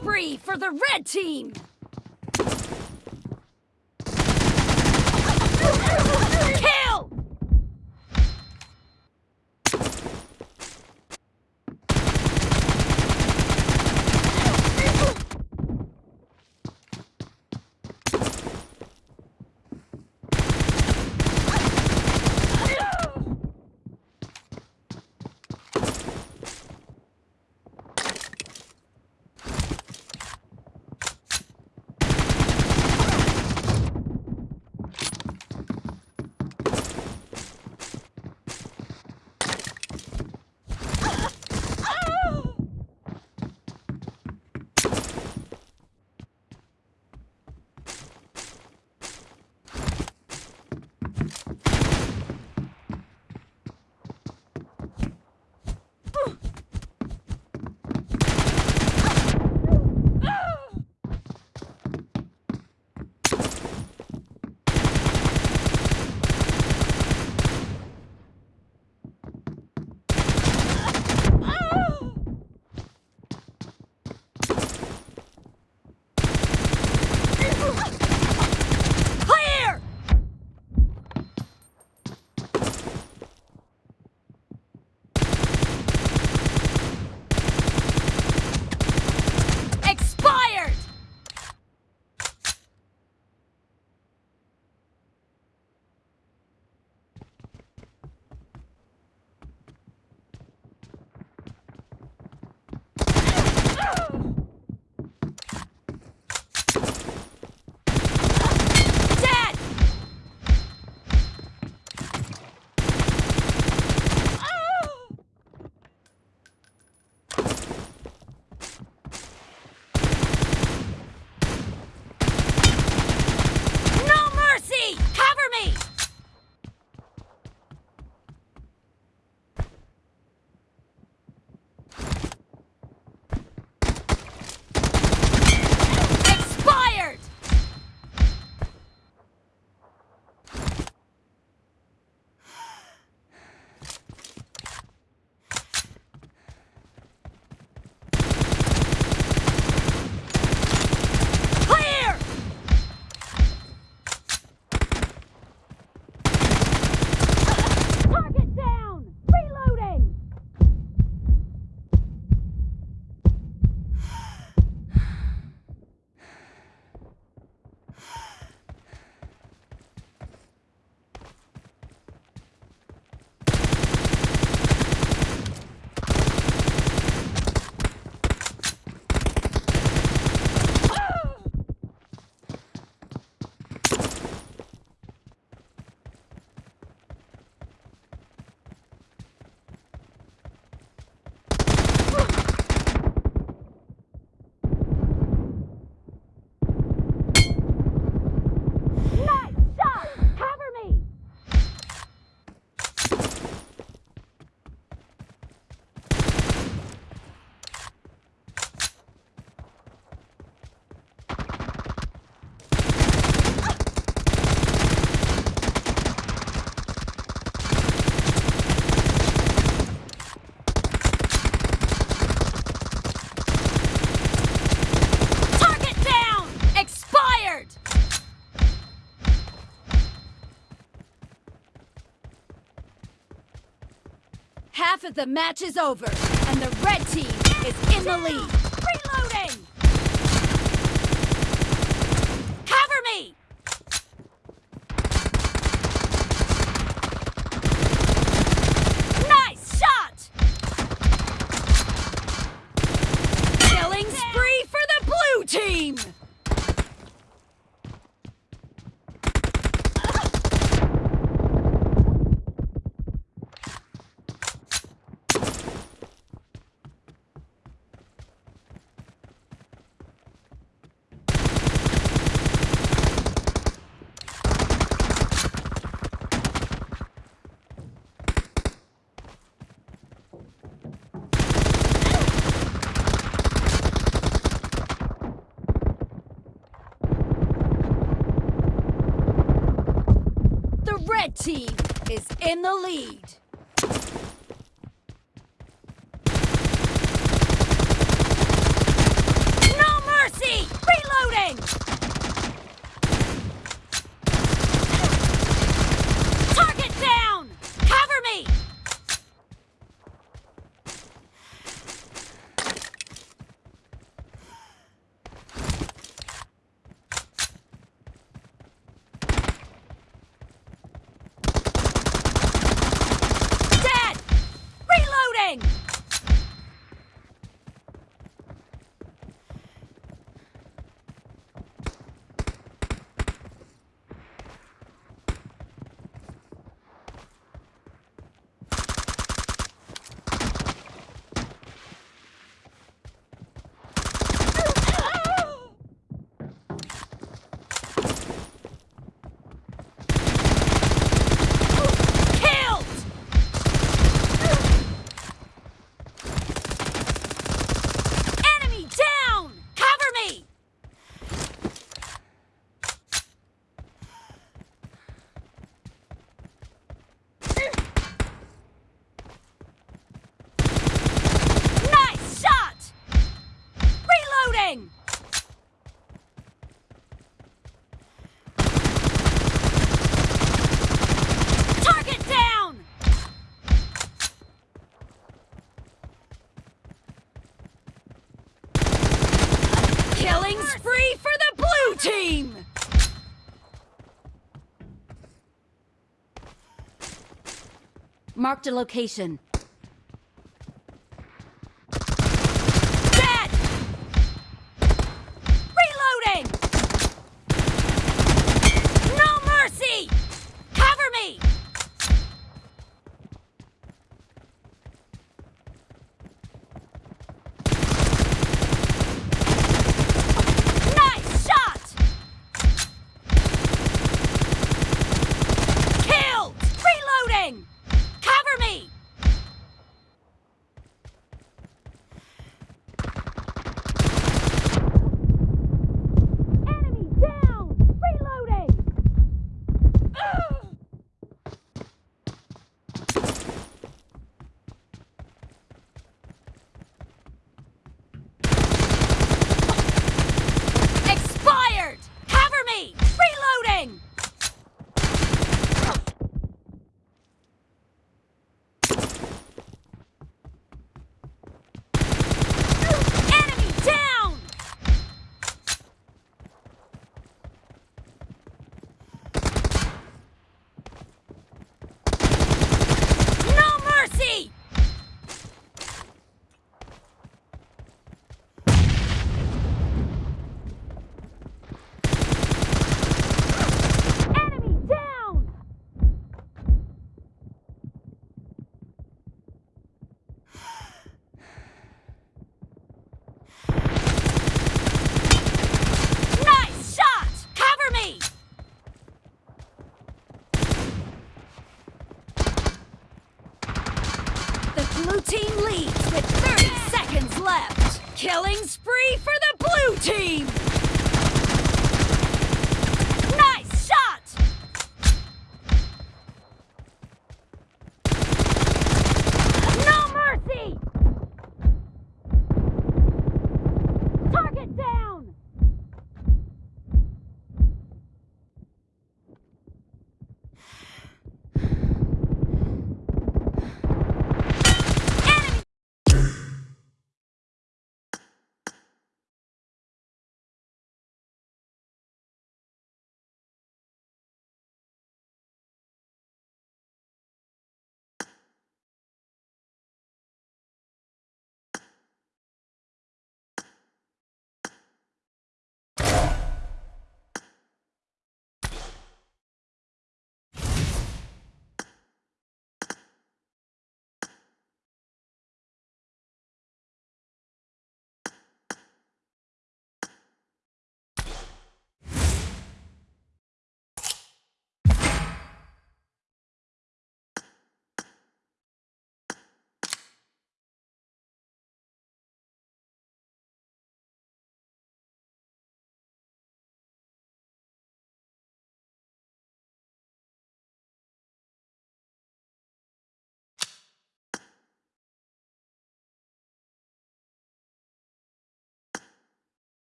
ویچن match is over and wet set Emily lead. Mark location فدا پوری